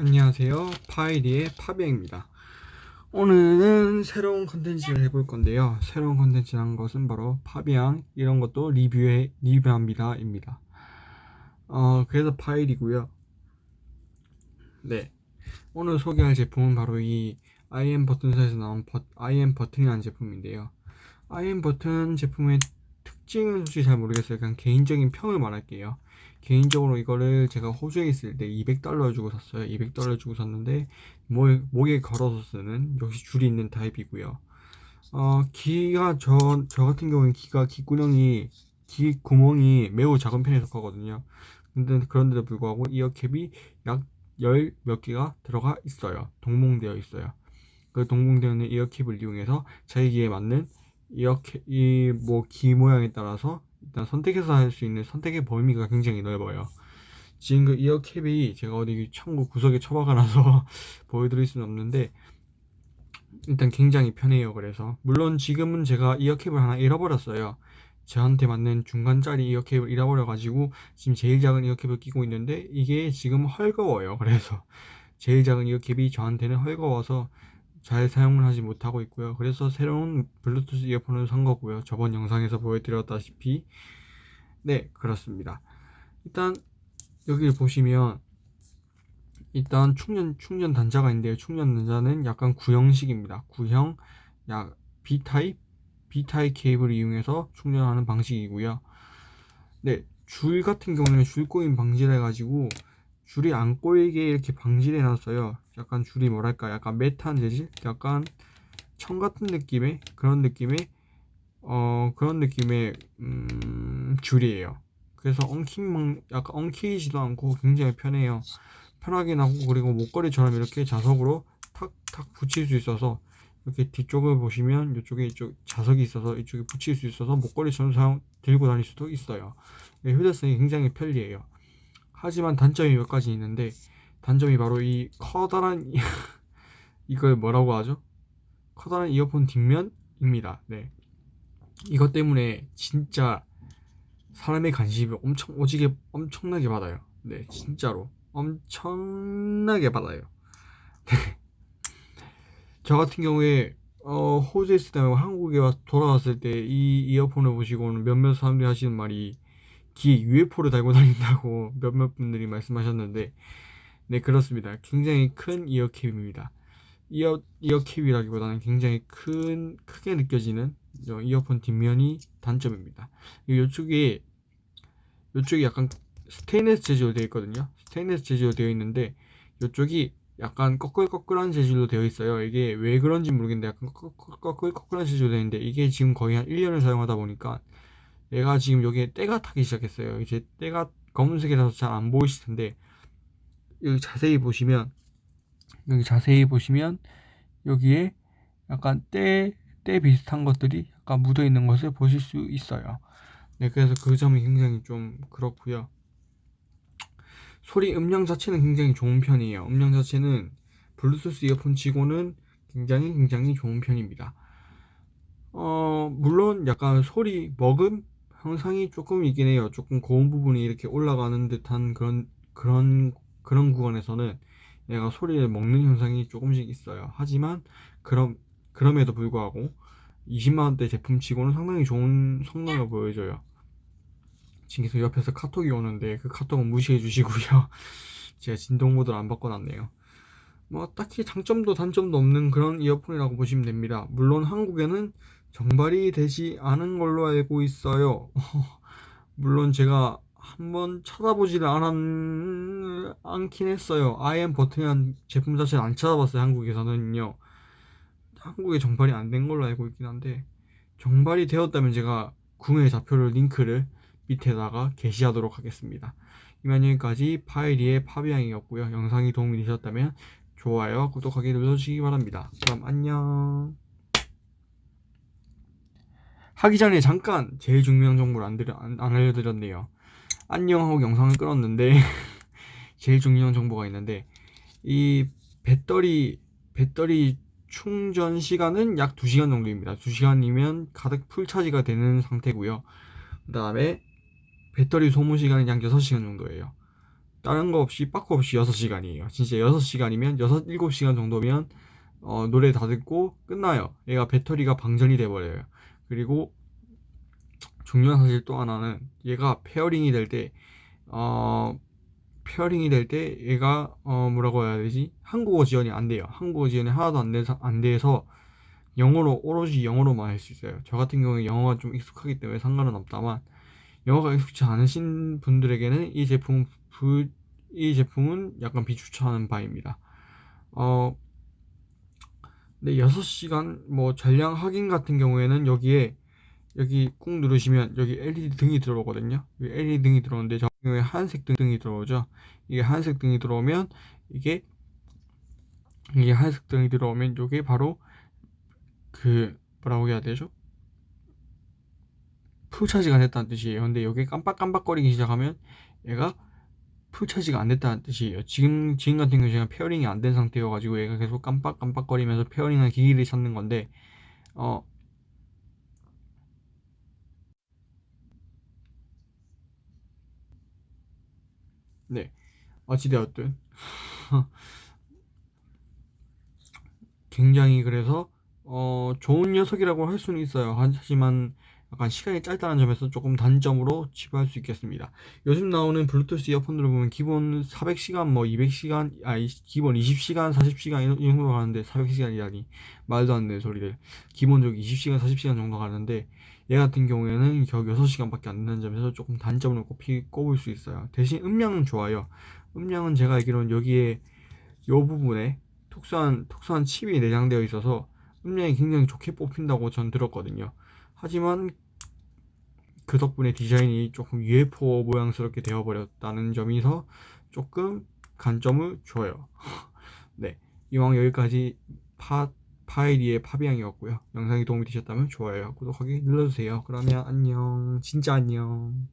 안녕하세요. 파이리의 파비앙입니다. 오늘은 새로운 컨텐츠를 해볼 건데요. 새로운 컨텐츠라는 것은 바로 파비앙 이런 것도 리뷰해 리뷰합니다 입니다. 어 그래서 파일이고요. 네. 오늘 소개할 제품은 바로 이 IM 버튼사에서 나온 버, IM 버튼이라는 제품인데요. IM 버튼 제품의 특징은 솔직히 잘 모르겠어요. 그냥 개인적인 평을 말할게요. 개인적으로 이거를 제가 호주에 있을 때 200달러 주고 샀어요. 200달러 주고 샀는데 목, 목에 걸어서 쓰는 역시 줄이 있는 타입이고요. 어, 귀가 저, 저 같은 경우는 귀가 귓구멍이 귀 구멍이 매우 작은 편에 속하거든요. 근데 그런데도 불구하고 이어캡이 약 열 몇 개가 들어가 있어요. 동봉되어 있어요. 그 동봉되어 있는 이어캡을 이용해서 자기 귀에 맞는 이어캡 이뭐 귀 모양에 따라서 일단 선택해서 할 수 있는 선택의 범위가 굉장히 넓어요. 지금 그 이어캡이 제가 어디 창고 구석에 처박아 놔서 보여드릴 수는 없는데 일단 굉장히 편해요 그래서. 물론 지금은 제가 이어캡을 하나 잃어버렸어요. 저한테 맞는 중간짜리 이어캡을 잃어버려 가지고 지금 제일 작은 이어캡을 끼고 있는데 이게 지금 헐거워요 그래서. 제일 작은 이어캡이 저한테는 헐거워서 잘 사용을 하지 못하고 있고요. 그래서 새로운 블루투스 이어폰을 산 거고요. 저번 영상에서 보여드렸다시피. 네 그렇습니다. 일단 여기 보시면 일단 충전 충전 단자가 있는데요. 충전 단자는 약간 구형식입니다. 구형 약 B타입 B타입 케이블을 이용해서 충전하는 방식이고요. 네 줄 같은 경우는 줄 꼬임 방지를 해가지고 줄이 안 꼬이게 이렇게 방지를 해놨어요 약간 줄이 뭐랄까 약간 메탄 재질? 약간 청 같은 느낌의 그런 느낌의 어 그런 느낌의 음, 줄이에요. 그래서 엉킴 약간 엉키지도 않고 굉장히 편해요. 편하긴 하고 그리고 목걸이처럼 이렇게 자석으로 탁탁 붙일 수 있어서 이렇게 뒤쪽을 보시면 이쪽에 이쪽 자석이 있어서 이쪽에 붙일 수 있어서 목걸이처럼 사용 들고 다닐 수도 있어요. 휴대성이 굉장히 편리해요. 하지만 단점이 몇 가지 있는데 단점이 바로 이 커다란 이걸 뭐라고 하죠? 커다란 이어폰 뒷면입니다. 네. 이것 때문에 진짜 사람의 관심이 엄청 오지게 엄청나게 받아요. 네, 진짜로 엄청나게 받아요. 네. 저 같은 경우에 어, 호주에 있을 때 한국에 와서 돌아왔을 때 이 이어폰을 보시고는 몇몇 사람들이 하시는 말이 귀에 UFO를 달고 다닌다고 몇몇 분들이 말씀하셨는데 네 그렇습니다. 굉장히 큰 이어캡입니다. 이어, 이어캡이라기보다는 굉장히 큰 크게 느껴지는 이어폰 뒷면이 단점입니다. 이쪽에 이쪽이 약간 스테인레스 재질로 되어 있거든요. 스테인레스 재질로 되어 있는데 이쪽이 약간 꺼끌꺼끌한 재질로 되어 있어요. 이게 왜 그런지 모르겠는데 약간 꺼끌꺼끌한 재질로 되어 있는데 이게 지금 거의 한 1년을 사용하다 보니까 얘가 지금 여기에 때가 타기 시작했어요. 이제 때가 검은색이라서 잘 안 보이실 텐데 여기 자세히 보시면 여기 자세히 보시면 여기에 약간 때, 때 비슷한 것들이 약간 묻어 있는 것을 보실 수 있어요. 네 그래서 그 점이 굉장히 좀 그렇고요. 소리 음량 자체는 굉장히 좋은 편이에요. 음량 자체는 블루투스 이어폰 치고는 굉장히 굉장히 좋은 편입니다. 어 물론 약간 소리 먹음? 형상이 조금 있긴 해요. 조금 고음 부분이 이렇게 올라가는 듯한 그런 그런 그런 구간에서는 얘가 소리를 먹는 현상이 조금씩 있어요. 하지만 그럼 그럼에도 불구하고 20만원대 제품치고는 상당히 좋은 성능을 보여줘요. 지금 계속 옆에서 카톡이 오는데 그 카톡은 무시해 주시고요. 제가 진동 모드를 안 바꿔놨네요. 뭐 딱히 장점도 단점도 없는 그런 이어폰이라고 보시면 됩니다. 물론 한국에는 정발이 되지 않은 걸로 알고 있어요. 물론 제가 한번 찾아보지를 않, 않긴 했어요. IM 버튼이란 제품 자체를 안 찾아봤어요 한국에서는요. 한국에 정발이 안 된 걸로 알고 있긴 한데 정발이 되었다면 제가 구매 좌표를 링크를 밑에다가 게시하도록 하겠습니다. 이만 여기까지 파이리의 파비앙이었고요. 영상이 도움이 되셨다면 좋아요 구독하기 눌러주시기 바랍니다. 그럼 안녕. 하기 전에 잠깐 제일 중요한 정보를 안, 안 알려드렸네요 안녕 하고 영상을 끌었는데 제일 중요한 정보가 있는데 이 배터리 배터리 충전 시간은 약 2시간 정도입니다 2시간이면 가득 full charge가 되는 상태고요 그 다음에 배터리 소모 시간은 약 6시간 정도예요 다른 거 없이 빠꾸 없이 6시간이에요. 진짜 6시간이면 6, 7시간 정도면 어, 노래 다 듣고 끝나요. 얘가 배터리가 방전이 돼버려요. 그리고 중요한 사실 또 하나는 얘가 pairing이 될 때, 어, pairing이 될 때 얘가 어, 뭐라고 해야 되지? 한국어 지원이 안 돼요. 한국어 지원이 하나도 안 돼서 안 돼서 영어로 오로지 영어로만 할 수 있어요. 저 같은 경우에 영어가 좀 익숙하기 때문에 상관은 없다만 영어가 익숙치 않으신 분들에게는 이 제품 부, 이 제품은 약간 비추천하는 바입니다. 어, 근데 6시간 뭐 잔량 확인 같은 경우에는 여기에 여기 꾹 누르시면 여기 LED 등이 들어오거든요. LED 등이 들어오는데 저 경우에 하얀색 등이 들어오죠. 이게 하얀색 등이 들어오면 이게 이게 하얀색 등이 들어오면 이게 바로 그 뭐라고 해야 되죠? full charge가 됐다는 뜻이에요. 근데 여기 깜빡깜빡거리기 시작하면 얘가 full charge가 안 됐다는 뜻이에요. 지금 지금 같은 경우 제가 pairing이 안 된 상태여가지고 얘가 계속 깜빡깜빡거리면서 pairing한 기기를 찾는 건데 어 네. 어찌되었든 굉장히 그래서 어 좋은 녀석이라고 할 수는 있어요. 하지만 약간 시간이 짧다는 점에서 조금 단점으로 치부할 수 있겠습니다. 요즘 나오는 블루투스 이어폰들을 보면 기본 400시간 뭐 200시간 아 기본 20시간 40시간 이 정도 가는데 400시간이라니 말도 안 되는 소리를 기본적으로 20시간 40시간 정도 가는데 얘 같은 경우에는 겨우 6시간밖에 안 된다는 점에서 조금 단점을 꼽히, 꼽을 수 있어요. 대신 음량은 좋아요. 음량은 제가 알기로는 여기에 이 부분에 특수한 특수한 칩이 내장되어 있어서 음량이 굉장히 좋게 뽑힌다고 전 들었거든요. 하지만 그 덕분에 디자인이 조금 UFO 모양스럽게 되어버렸다는 점에서 조금 간점을 줘요. 네, 이왕 여기까지 파, 파이리의 파비앙이었고요. 영상이 도움이 되셨다면 좋아요, 구독하기 눌러주세요. 그러면 안녕, 진짜 안녕.